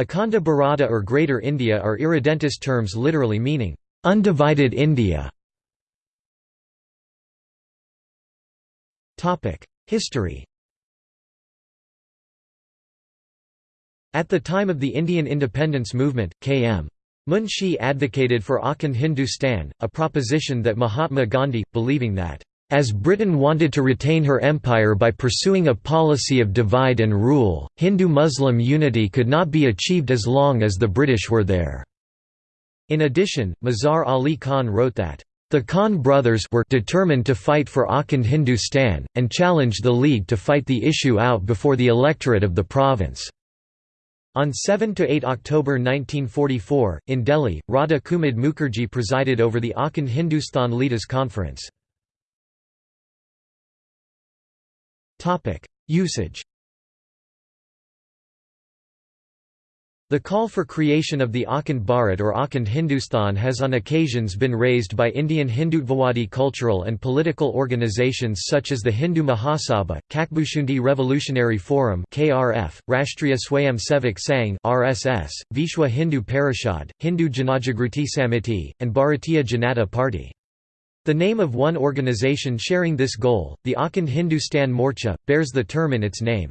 Akhanda Bharata or Greater India are irredentist terms literally meaning, "...undivided India". History At the time of the Indian independence movement, K.M. Munshi advocated for Akhand Hindustan, a proposition that Mahatma Gandhi, believing that as Britain wanted to retain her empire by pursuing a policy of divide and rule, Hindu-Muslim unity could not be achieved as long as the British were there. In addition, Mazhar Ali Khan wrote that, "...the Khan brothers were determined to fight for Akhand Hindustan, and challenged the League to fight the issue out before the electorate of the province." On 7–8 October 1944, in Delhi, Radha Kumud Mukherjee presided over the Akhand Hindustan Leaders Conference. Usage The call for creation of the Akhand Bharat or Akhand Hindustan has on occasions been raised by Indian Hindutvawadi cultural and political organizations such as the Hindu Mahasabha, Kakbushundi Revolutionary Forum (KRF), Rashtriya Swayam Sevak Sangh (RSS), Vishwa Hindu Parishad, Hindu Janajagruti Samiti, and Bharatiya Janata Party. The name of one organization sharing this goal, the Akhand Hindustan Morcha, bears the term in its name.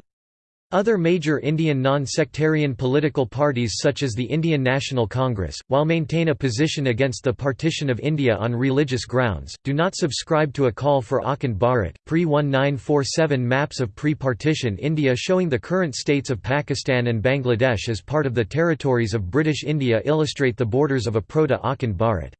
Other major Indian non-sectarian political parties such as the Indian National Congress, while maintain a position against the partition of India on religious grounds, do not subscribe to a call for Akhand Bharat. Pre-1947 maps of pre-partition India showing the current states of Pakistan and Bangladesh as part of the territories of British India illustrate the borders of a proto-Akhand Bharat.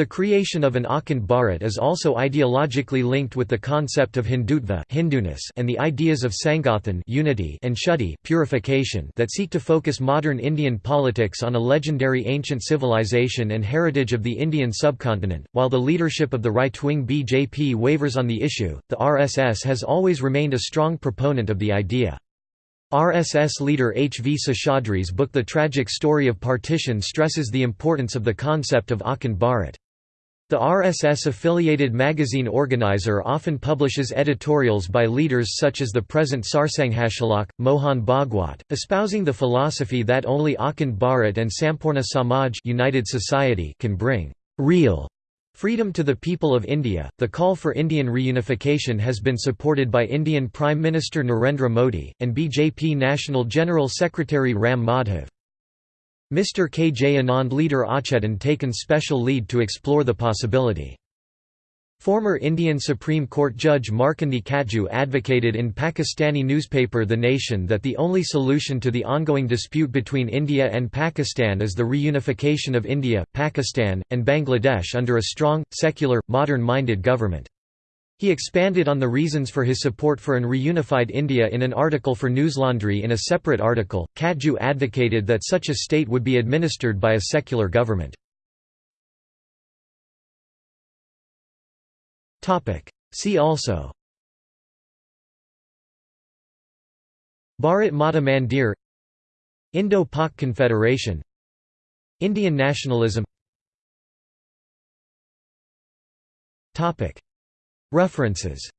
The creation of an Akhand Bharat is also ideologically linked with the concept of Hindutva Hinduness and the ideas of Sangathan unity and Shuddhi purification that seek to focus modern Indian politics on a legendary ancient civilization and heritage of the Indian subcontinent. While the leadership of the right-wing BJP wavers on the issue, the RSS has always remained a strong proponent of the idea. RSS leader H. V. Seshadri's book The Tragic Story of Partition stresses the importance of the concept of Akhand Bharat. The RSS-affiliated magazine Organiser often publishes editorials by leaders such as the present Sarsanghchalak, Mohan Bhagwat, espousing the philosophy that only Akhand Bharat and Sampoorna Samaj United Society can bring real Freedom to the people of India. The call for Indian reunification has been supported by Indian Prime Minister Narendra Modi, and BJP National General Secretary Ram Madhav. Mr. K. J. Anand leader Achetan taken special lead to explore the possibility. Former Indian Supreme Court Judge Markandey Katju advocated in Pakistani newspaper The Nation that the only solution to the ongoing dispute between India and Pakistan is the reunification of India, Pakistan, and Bangladesh under a strong, secular, modern-minded government. He expanded on the reasons for his support for an reunified India in an article for Newslaundry in a separate article. Katju advocated that such a state would be administered by a secular government. See also Bharat Mata Mandir Indo-Pak Confederation Indian nationalism References